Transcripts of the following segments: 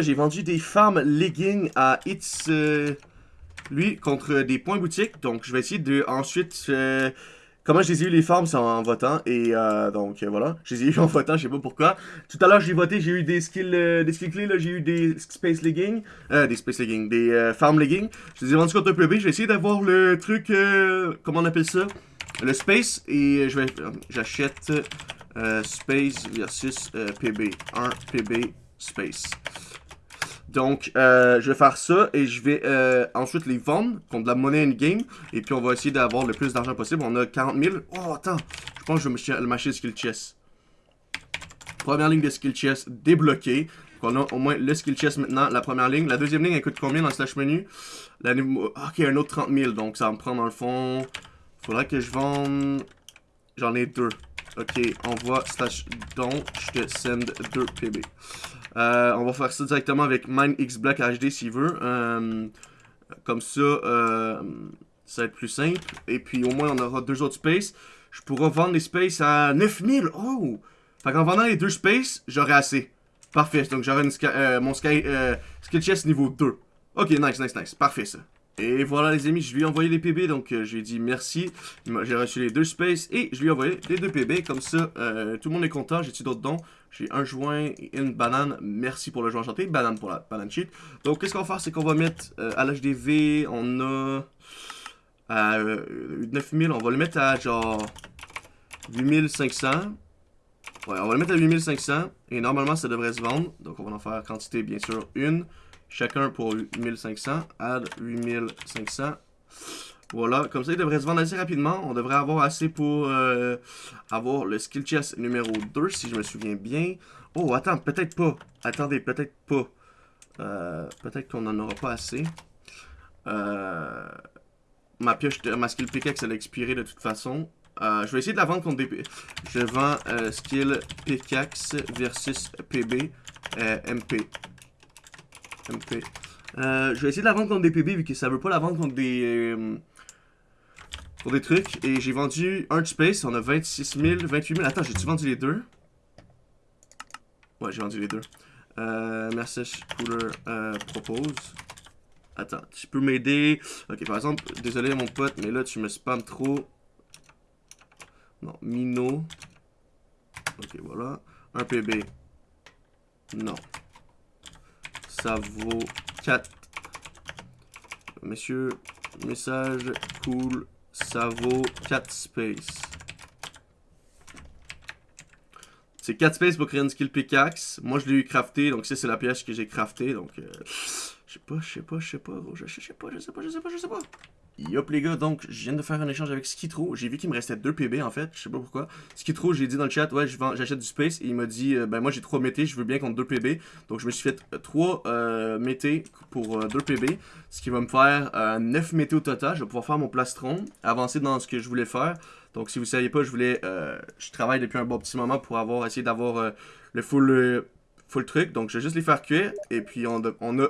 j'ai vendu des farms leggings à It's... euh, lui, contre des points boutiques. Donc, je vais essayer de ensuite... euh, comment je les ai eu les farms, c'est en, votant. Et euh, donc, euh, voilà. Je les ai eu en votant, je sais pas pourquoi. Tout à l'heure, j'ai voté, j'ai eu des skills, des skills clés, là. J'ai eu des space leggings. Des space leggings. Des farm leggings. Je les ai vendus contre un PB. Je vais essayer d'avoir le truc... comment on appelle ça? Le space. Et je vais... J'achète... space versus euh, PB. 1 PB space. Donc, euh, je vais faire ça et je vais euh, ensuite les vendre contre de la monnaie in-game. Et puis, on va essayer d'avoir le plus d'argent possible. On a 40 000. Oh, attends. Je pense que je vais le skill chest. Première ligne de skill chest débloquée. Donc, on a au moins le skill chest maintenant, la première ligne. La deuxième ligne, elle coûte combien dans le slash menu? La Ok, un autre 30 000. Donc, ça va me prendre dans le fond. Faudrait que je vende. J'en ai deux. Ok, envoie slash don. Je te send deux PB. Euh, on va faire ça directement avec MineXBlack HD s'il veut. Euh, comme ça, euh, ça va être plus simple. Et puis au moins, on aura deux autres spaces. Je pourrai vendre les spaces à 9000. Oh! Fait qu'en vendant les deux spaces, j'aurai assez. Parfait. Donc j'aurai euh, mon sky, chest niveau 2. Ok, nice, nice, nice. Parfait ça. Et voilà les amis, je lui ai envoyé les PB, donc euh, je lui ai dit merci. J'ai reçu les deux spaces et je lui ai envoyé les deux PB. Comme ça, tout le monde est content. J'ai-tu d'autres dons? J'ai un joint et une banane. Merci pour le joint enchanté. Banane pour la banane cheat. Donc, qu'est-ce qu'on va faire? C'est qu'on va mettre euh, à l'HDV, on a à euh, 9000. On va le mettre à genre 8500. Ouais, on va le mettre à 8500. Et normalement, ça devrait se vendre. Donc, on va en faire quantité, bien sûr, une. Chacun pour 8500. Add 8500. Voilà, comme ça, il devrait se vendre assez rapidement. On devrait avoir assez pour euh, avoir le skill chest numéro 2, si je me souviens bien. Oh, attends, peut-être pas. Attendez, peut-être pas. Euh, peut-être qu'on en aura pas assez. Euh, ma pioche, ma skill pickaxe, elle a expiré de toute façon. Je vais essayer de la vendre contre des... Je vends skill pickaxe versus PB MP. MP. Je vais essayer de la vendre contre des PB vu que ça veut pas la vendre contre des... pour des trucs. Et j'ai vendu un space. On a 26 000, 28 000. Attends, j'ai-tu vendu les deux? Ouais, j'ai vendu les deux. Euh, Message Cooler euh, propose. Attends, tu peux m'aider? Ok, par exemple, désolé mon pote, mais là tu me spams trop. Non, Mino. Ok, voilà. Un PB. Non. Ça vaut 4. Messieurs, message cool. Ça vaut 4 space. C'est 4 space pour créer une skill pickaxe. Moi, je l'ai eu crafté, donc ça, c'est la pièce que j'ai crafté. Donc, je sais pas, je sais pas, je sais pas, je sais pas, je sais pas, je sais pas, je sais pas. Yop les gars, donc je viens de faire un échange avec Skitro. J'ai vu qu'il me restait 2 PB en fait, je sais pas pourquoi. Skitro, j'ai dit dans le chat, ouais, j'achète du space. Et il m'a dit, euh, ben moi j'ai 3 métés, je veux bien contre 2 PB. Donc je me suis fait 3 euh, métés pour 2 PB. Ce qui va me faire euh, 9 métés au total. Je vais pouvoir faire mon plastron, avancer dans ce que je voulais faire. Donc si vous saviez pas, je voulais, euh, je travaille depuis un bon petit moment pour avoir essayer d'avoir euh, le full, euh, full truc. Donc je vais juste les faire cuire. Et puis on, on a,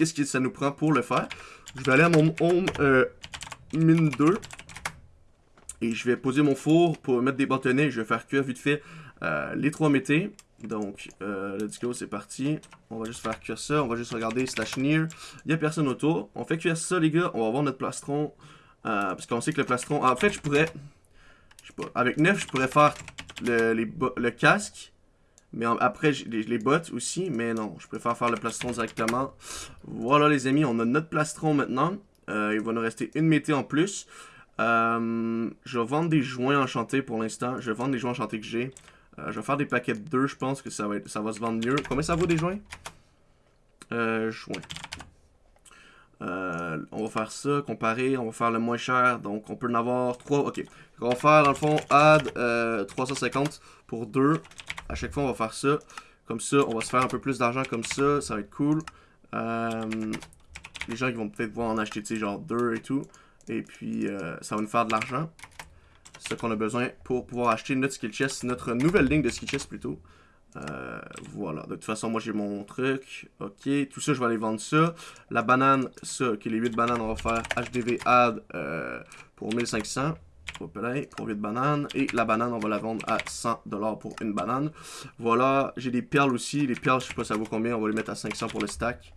qu'est-ce que ça nous prend pour le faire. Je vais aller à mon home euh, mine 2. Et je vais poser mon four pour mettre des bâtonnets. Je vais faire cuire vite fait euh, les trois métés. Donc, euh, let's go, c'est parti. On va juste faire cuire ça. On va juste regarder slash near. Il n'y a personne autour. On fait cuire ça, les gars. On va voir notre plastron. Euh, parce qu'on sait que le plastron... En fait, je pourrais... Je sais pas. Avec 9, je pourrais faire le casque. Mais après, les, les bottes aussi. Mais non, je préfère faire le plastron directement. Voilà, les amis. On a notre plastron maintenant. Euh, il va nous rester une mété en plus. Euh, je vais vendre des joints enchantés pour l'instant. Je vais vendre des joints enchantés que j'ai. Euh, je vais faire des paquets de 2, je pense que ça va, ça va se vendre mieux. Combien ça vaut des joints? Joints. On va faire ça, comparer, on va faire le moins cher. Donc on peut en avoir 3. Ok. On va faire dans le fond add euh, 350 pour 2. À chaque fois on va faire ça. Comme ça, on va se faire un peu plus d'argent comme ça. Ça va être cool. Euh, les gens qui vont peut-être voir en acheter, tu sais, genre 2 et tout. Et puis, euh, ça va nous faire de l'argent. Ce qu'on a besoin pour pouvoir acheter notre skill chest, notre nouvelle ligne de skill chest plutôt. Euh, voilà, de toute façon, moi j'ai mon truc. Ok, tout ça, je vais aller vendre ça. La banane, ça, ok, les 8 bananes, on va faire HDV add pour 1500. Hop trop de bananes. Et la banane, on va la vendre à 100$ pour une banane. Voilà, j'ai des perles aussi. Les perles, je sais pas ça vaut combien, on va les mettre à 500 pour le stack.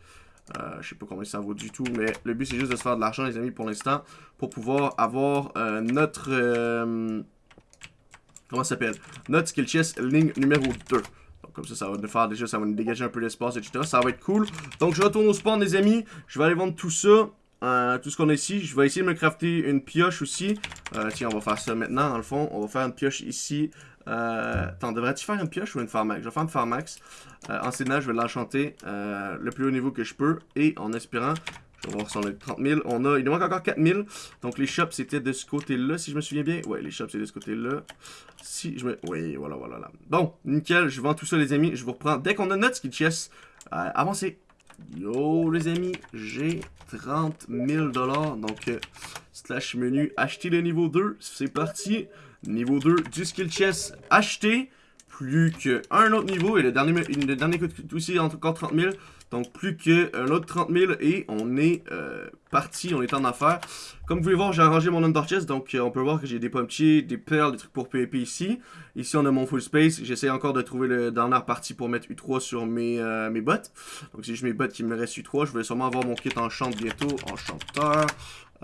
Euh, je sais pas combien ça vaut du tout, mais le but c'est juste de se faire de l'argent les amis pour l'instant, pour pouvoir avoir euh, notre, euh, comment ça s'appelle, notre skill chest ligne numéro 2. Donc comme ça, ça va nous faire déjà, ça va nous dégager un peu d'espace, etc. Ça va être cool. Donc je retourne au spawn les amis, je vais aller vendre tout ça. Tout ce qu'on a ici, je vais essayer de me crafter une pioche aussi. tiens, on va faire ça maintenant, dans le fond. On va faire une pioche ici. Euh, attends, devrais-tu faire une pioche ou une Farmax? Je vais faire une Farmax. Euh, en Sénat, je vais l'enchanter euh, le plus haut niveau que je peux. Et en espérant, je vais voir si on a 30 000. On a, il nous manque encore 4 000. Donc les shops, c'était de ce côté-là, si je me souviens bien. Ouais, les shops, c'est de ce côté-là. Si je me... Oui, voilà, voilà. Là. Bon, nickel. Je vends tout ça, les amis. Je vous reprends dès qu'on a notre skill chest. Euh, avancez. Yo, les amis, j'ai 30 000 Donc, slash menu, acheter le niveau 2. C'est parti. Niveau 2 du skill chest acheté. Plus qu'un autre niveau. Et le dernier, le dernier coûte aussi encore 30 000. Donc plus qu'un autre 30 000 et on est euh, parti, on est en affaires. Comme vous pouvez voir, j'ai arrangé mon under chest, donc euh, on peut voir que j'ai des pompiers, des perles, des trucs pour PvP ici. Ici on a mon full space, j'essaie encore de trouver le dernière partie pour mettre U3 sur mes, euh, mes bottes. Donc c'est juste mes bottes qui me restent U3, je vais sûrement avoir mon kit en bientôt, enchanteur.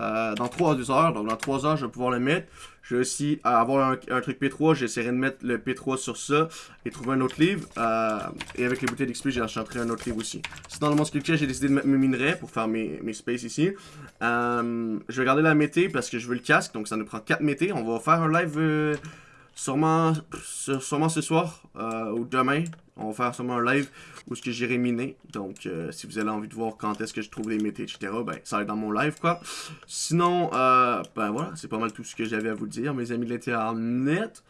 Euh, dans 3 heures. Donc dans 3 heures, je vais pouvoir le mettre. Je vais aussi avoir un, truc P3. J'essaierai de mettre le P3 sur ça et trouver un autre livre. Euh, et avec les bouteilles d'XP, j'ai enchanté un autre livre aussi. Sinon, dans mon skill j'ai décidé de mettre mes minerais pour faire mes, mes spaces ici. Euh, je vais garder la mété parce que je veux le casque. Donc ça nous prend 4 mété. On va faire un live sûrement, sûrement ce soir ou demain. On va faire sûrement un live où ce que j'irai miner. Donc, euh, si vous avez envie de voir quand est-ce que je trouve les métiers, etc., ben, ça va être dans mon live, quoi. Sinon, euh, ben voilà, c'est pas mal tout ce que j'avais à vous dire, mes amis de l'internet.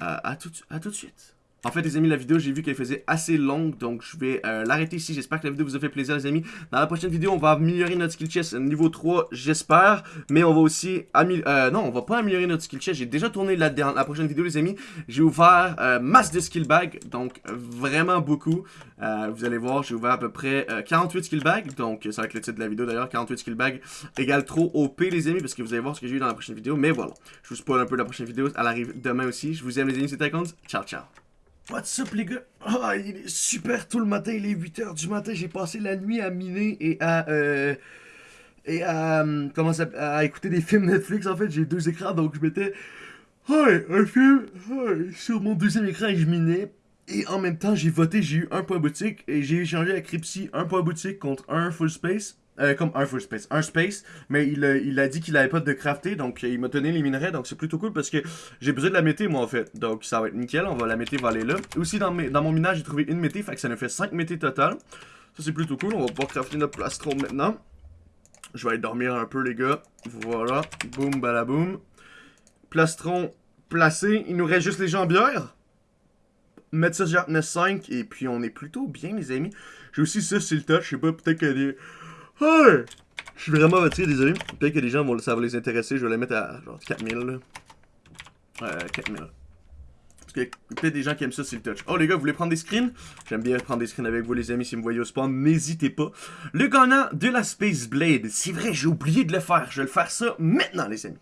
Euh, à, tout, à tout de suite. En fait, les amis, la vidéo, j'ai vu qu'elle faisait assez longue, donc je vais euh, l'arrêter ici. J'espère que la vidéo vous a fait plaisir, les amis. Dans la prochaine vidéo, on va améliorer notre skill chest niveau 3, j'espère. Mais on va aussi améliorer... Euh, non, on va pas améliorer notre skill chest. J'ai déjà tourné la, la prochaine vidéo, les amis. J'ai ouvert euh, masse de skill bag, donc vraiment beaucoup. vous allez voir, j'ai ouvert à peu près 48 skill bag. Donc, ça va être le titre de la vidéo, d'ailleurs. 48 skill bag égale trop OP, les amis, parce que vous allez voir ce que j'ai eu dans la prochaine vidéo. Mais voilà, je vous spoil un peu la prochaine vidéo. Elle arrive demain aussi. Je vous aime, les amis, c'était. Ciao, ciao. What's up les gars? Ah, il est super tôt le matin, il est 8h du matin, j'ai passé la nuit à miner et à... Euh, et à... Euh, comment ça... à écouter des films Netflix en fait, j'ai deux écrans donc je mettais... Un film sur mon deuxième écran et je minais. Et en même temps, j'ai voté, j'ai eu un point boutique et j'ai échangé avec Ripsy un point boutique contre un full space. Euh, comme un full space, un space, mais il, il a dit qu'il avait pas de crafté, donc il m'a donné les minerais, donc c'est plutôt cool parce que j'ai besoin de la mété moi en fait, donc ça va être nickel, on va la mété va aller là. Aussi dans, mes, dans mon minage j'ai trouvé une mété, fait que ça nous fait 5 mété total, ça c'est plutôt cool, on va pouvoir crafter notre plastron maintenant. Je vais aller dormir un peu les gars, voilà, boum balaboum. Plastron placé, il nous reste juste les jambières. Mettre ça sur 5 et puis on est plutôt bien les amis. J'ai aussi ça c'est le touch, je sais pas, peut-être que Je suis vraiment retiré, désolé. Peut-être que les gens vont, ça va les intéresser. Je vais les mettre à genre 4000. Là. Euh, 4000. Parce que peut-être des gens qui aiment ça, c'est le touch. Oh les gars, vous voulez prendre des screens? J'aime bien prendre des screens avec vous les amis si vous me voyez au spawn. N'hésitez pas. Le gagnant de la Space Blade. C'est vrai, j'ai oublié de le faire. Je vais le faire ça maintenant les amis.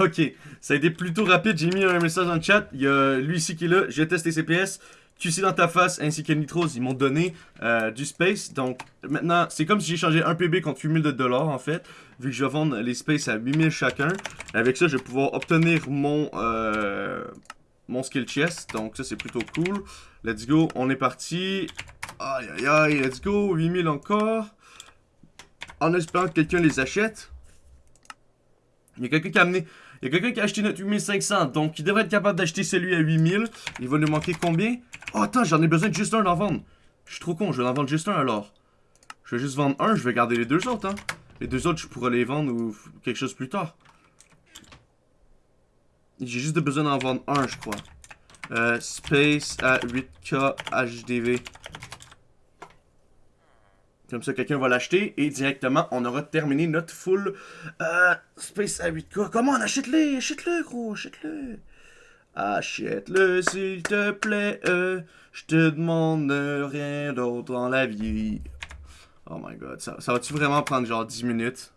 Ok, ça a été plutôt rapide. J'ai mis un message dans le chat. Il y a lui ici qui est là. J'ai testé CPS. QC dans ta face ainsi que Nitros, ils m'ont donné euh, du space. Donc maintenant, c'est comme si j'ai changé un PB contre 8000 de dollars en fait. Vu que je vais vendre les space à 8000 chacun. Avec ça, je vais pouvoir obtenir mon, euh, mon skill chest. Donc ça, c'est plutôt cool. Let's go, on est parti. Aïe aïe aïe, let's go, 8000 encore. En espérant que quelqu'un les achète. Il y a quelqu'un qui a amené... Il y a quelqu'un qui a acheté notre 8500, donc il devrait être capable d'acheter celui à 8000. Il va nous manquer combien? Oh, attends, j'en ai besoin de juste un d'en vendre. Je suis trop con, je vais en vendre juste un alors. Je vais juste vendre un, je vais garder les deux autres, hein. Les deux autres, je pourrais les vendre ou quelque chose plus tard. J'ai juste besoin d'en vendre un, je crois. Euh, space à 8K HDV. Comme ça, quelqu'un va l'acheter et directement, on aura terminé notre full euh, Space à 8K. Comment on achète-le? Achète-le, gros, achète-le. Achète-le s'il te plaît, euh, je te demande rien d'autre dans la vie. Oh my god, ça, ça va-tu vraiment prendre genre 10 minutes?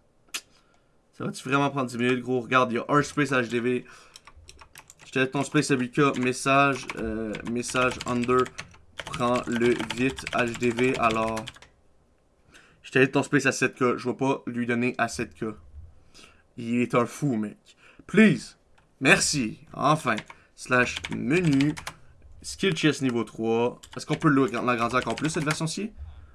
Ça va-tu vraiment prendre 10 minutes, gros? Regarde, il y a un space HDV. Je te ton space ABK, message, euh, message under, prends le vite HDV, alors... Je t'ai ton space à 7K, je vais pas lui donner à 7K. Il est un fou, mec. Please, merci, enfin, slash menu, skill chest niveau 3. Est-ce qu'on peut l'agrandir encore plus, cette version-ci?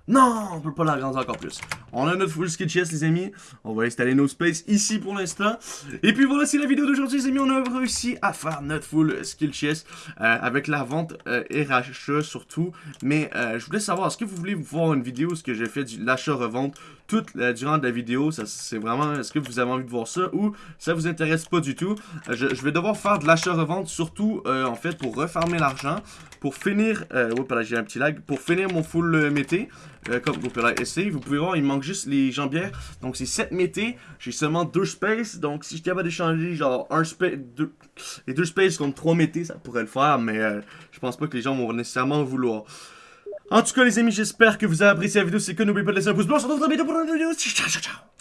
Non, on peut pas l'agrandir encore plus. On a notre full skill chest, les amis. On va installer nos spaces ici pour l'instant. Et puis voilà, c'est la vidéo d'aujourd'hui, les amis. On a réussi à faire notre full skill chest euh, avec la vente euh, RH surtout. Mais euh, je voulais savoir, est-ce que vous voulez voir une vidéo ce que j'ai fait de l'achat-revente toute la, durant la vidéo? C'est vraiment, est-ce que vous avez envie de voir ça ou ça vous intéresse pas du tout? Je, vais devoir faire de l'achat-revente surtout, en fait, pour refarmer l'argent. Pour finir, j'ai un petit lag, pour finir mon full mété. Euh, comme pouvez essayer. Vous pouvez voir, il manque juste les jambières. Donc c'est 7 métés. J'ai seulement 2 spaces. Donc si je suis capable d'échanger genre un space, les 2 spaces contre 3 métés, ça pourrait le faire. Mais euh, je pense pas que les gens vont nécessairement vouloir. En tout cas les amis, j'espère que vous avez apprécié la vidéo. C'est que n'oubliez pas de laisser un pouce bleu. On se retrouve vidéo pour une vidéo. Ciao ciao ciao.